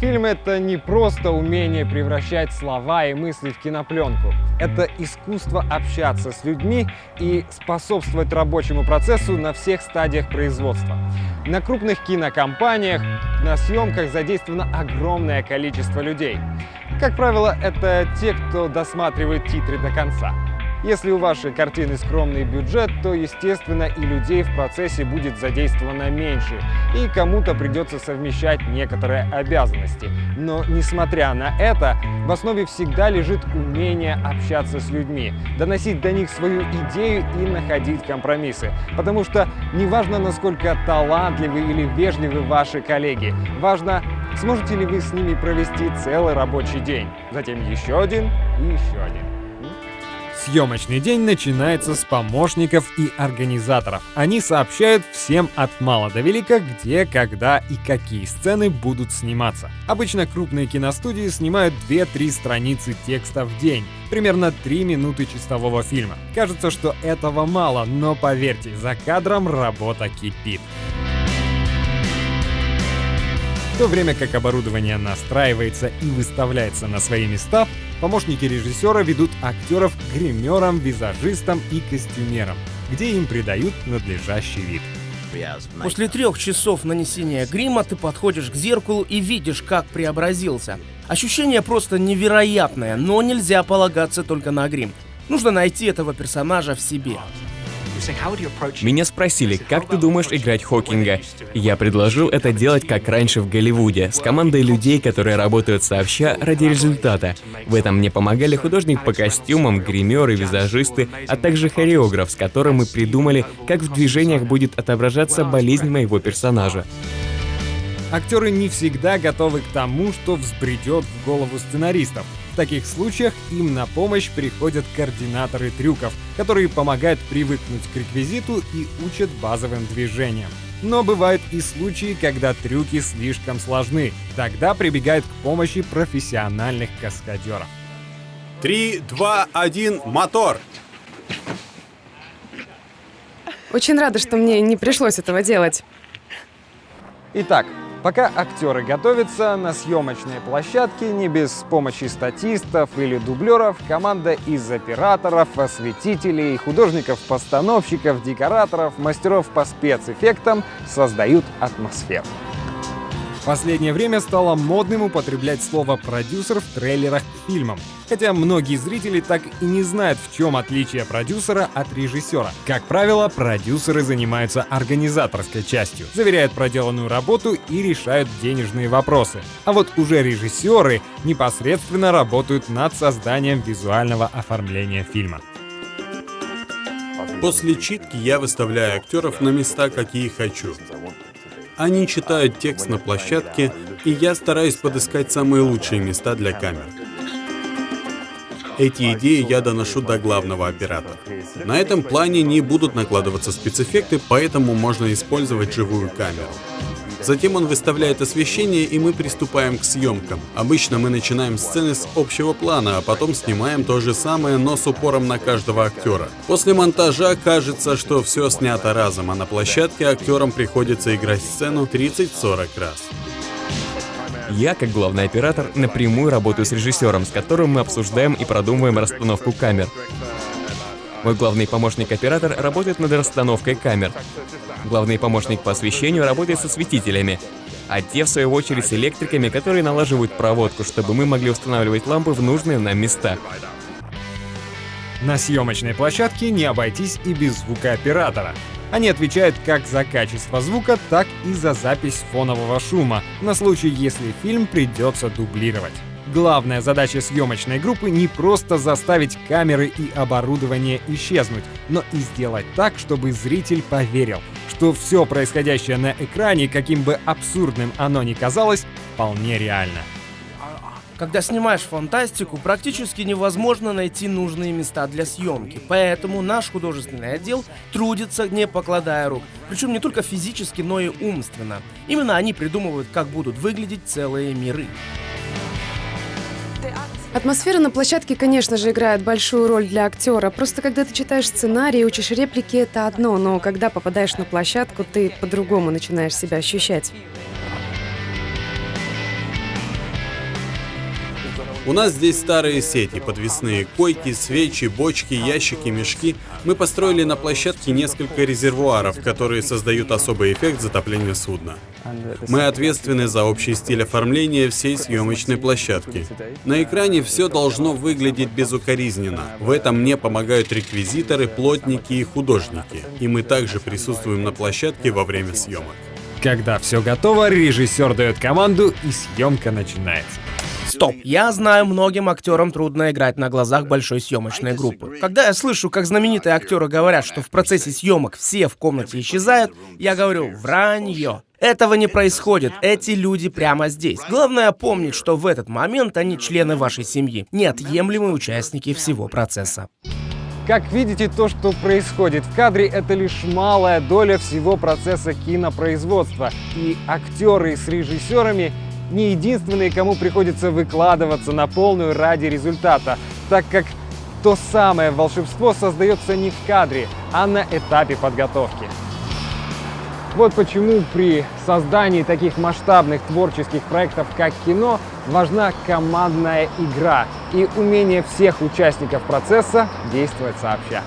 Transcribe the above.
Фильм — это не просто умение превращать слова и мысли в кинопленку. Это искусство общаться с людьми и способствовать рабочему процессу на всех стадиях производства. На крупных кинокомпаниях на съемках задействовано огромное количество людей. Как правило, это те, кто досматривает титры до конца. Если у вашей картины скромный бюджет, то, естественно, и людей в процессе будет задействовано меньше, и кому-то придется совмещать некоторые обязанности. Но, несмотря на это, в основе всегда лежит умение общаться с людьми, доносить до них свою идею и находить компромиссы. Потому что неважно, насколько талантливы или вежливы ваши коллеги, важно, сможете ли вы с ними провести целый рабочий день, затем еще один и еще один. Съемочный день начинается с помощников и организаторов. Они сообщают всем от мала до велика, где, когда и какие сцены будут сниматься. Обычно крупные киностудии снимают 2-3 страницы текста в день, примерно 3 минуты чистового фильма. Кажется, что этого мало, но поверьте, за кадром работа кипит. В то время как оборудование настраивается и выставляется на свои места, помощники режиссера ведут актеров к гримерам, визажистам и костюмерам, где им придают надлежащий вид. После трех часов нанесения грима ты подходишь к зеркалу и видишь, как преобразился. Ощущение просто невероятное, но нельзя полагаться только на грим. Нужно найти этого персонажа в себе. Меня спросили, как ты думаешь играть Хокинга? Я предложил это делать как раньше в Голливуде, с командой людей, которые работают сообща ради результата. В этом мне помогали художник по костюмам, гримеры, визажисты, а также хореограф, с которым мы придумали, как в движениях будет отображаться болезнь моего персонажа. Актеры не всегда готовы к тому, что взбредет в голову сценаристов. В таких случаях им на помощь приходят координаторы трюков, которые помогают привыкнуть к реквизиту и учат базовым движениям. Но бывают и случаи, когда трюки слишком сложны. Тогда прибегают к помощи профессиональных каскадеров. Три, два, один, мотор! Очень рада, что мне не пришлось этого делать. Итак, Пока актеры готовятся на съемочной площадке, не без помощи статистов или дублеров, команда из операторов, осветителей, художников-постановщиков, декораторов, мастеров по спецэффектам создают атмосферу последнее время стало модным употреблять слово «продюсер» в трейлерах к фильмам. Хотя многие зрители так и не знают, в чем отличие продюсера от режиссера. Как правило, продюсеры занимаются организаторской частью, заверяют проделанную работу и решают денежные вопросы. А вот уже режиссеры непосредственно работают над созданием визуального оформления фильма. После читки я выставляю актеров на места, какие хочу. Они читают текст на площадке, и я стараюсь подыскать самые лучшие места для камер. Эти идеи я доношу до главного оператора. На этом плане не будут накладываться спецэффекты, поэтому можно использовать живую камеру. Затем он выставляет освещение, и мы приступаем к съемкам. Обычно мы начинаем сцены с общего плана, а потом снимаем то же самое, но с упором на каждого актера. После монтажа кажется, что все снято разом, а на площадке актерам приходится играть сцену 30-40 раз. Я, как главный оператор, напрямую работаю с режиссером, с которым мы обсуждаем и продумываем расстановку камер. Мой главный помощник-оператор работает над расстановкой камер. Главный помощник по освещению работает со светителями, а те, в свою очередь, с электриками, которые налаживают проводку, чтобы мы могли устанавливать лампы в нужные нам места. На съемочной площадке не обойтись и без звукооператора. Они отвечают как за качество звука, так и за запись фонового шума, на случай, если фильм придется дублировать. Главная задача съемочной группы не просто заставить камеры и оборудование исчезнуть, но и сделать так, чтобы зритель поверил, что все происходящее на экране, каким бы абсурдным оно ни казалось, вполне реально. Когда снимаешь фантастику, практически невозможно найти нужные места для съемки, поэтому наш художественный отдел трудится, не покладая рук. Причем не только физически, но и умственно. Именно они придумывают, как будут выглядеть целые миры. Атмосфера на площадке, конечно же, играет большую роль для актера. Просто когда ты читаешь сценарий, учишь реплики, это одно, но когда попадаешь на площадку, ты по-другому начинаешь себя ощущать. У нас здесь старые сети, подвесные койки, свечи, бочки, ящики, мешки. Мы построили на площадке несколько резервуаров, которые создают особый эффект затопления судна. Мы ответственны за общий стиль оформления всей съемочной площадки. На экране все должно выглядеть безукоризненно. В этом мне помогают реквизиторы, плотники и художники. И мы также присутствуем на площадке во время съемок. Когда все готово, режиссер дает команду и съемка начинается. Стоп, я знаю, многим актерам трудно играть на глазах большой съемочной группы. Когда я слышу, как знаменитые актеры говорят, что в процессе съемок все в комнате исчезают, я говорю «вранье». Этого не происходит, эти люди прямо здесь. Главное помнить, что в этот момент они члены вашей семьи, неотъемлемые участники всего процесса. Как видите, то, что происходит в кадре, это лишь малая доля всего процесса кинопроизводства. И актеры с режиссерами не единственные, кому приходится выкладываться на полную ради результата, так как то самое волшебство создается не в кадре, а на этапе подготовки. Вот почему при создании таких масштабных творческих проектов, как кино, важна командная игра и умение всех участников процесса действовать сообща.